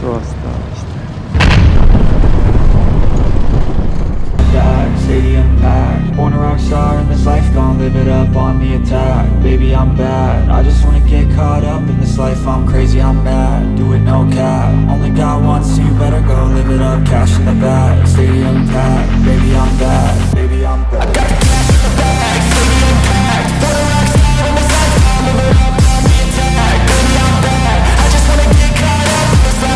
что осталось-то? Stadium packed Born a rock star in this life Gonna live it up on the attack. Baby, I'm bad. I just wanna get caught up in this life. I'm crazy, I'm mad. Do it no cap. Only got one, so you better go live it up. Cash in the bag. Stadium packed. Baby, I'm bad.